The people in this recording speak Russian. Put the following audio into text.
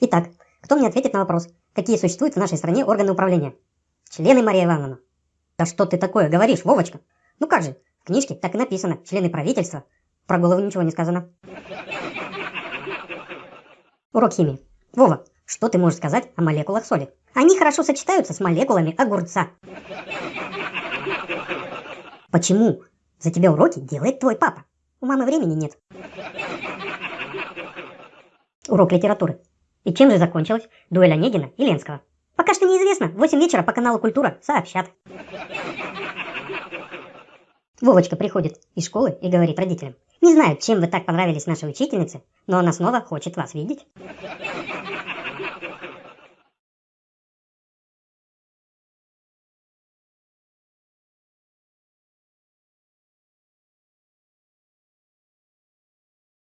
Итак, кто мне ответит на вопрос, какие существуют в нашей стране органы управления? Члены, Мария Ивановна. Да что ты такое говоришь, Вовочка? Ну как же, в книжке так и написано, члены правительства. Про голову ничего не сказано. Урок химии. Вова, что ты можешь сказать о молекулах соли? Они хорошо сочетаются с молекулами огурца. Почему за тебя уроки делает твой папа? У мамы времени нет. Урок литературы. И чем же закончилась дуэль Онегина и Ленского? Пока что неизвестно. В 8 вечера по каналу Культура сообщат. Вовочка приходит из школы и говорит родителям. Не знаю, чем вы так понравились нашей учительнице, но она снова хочет вас видеть.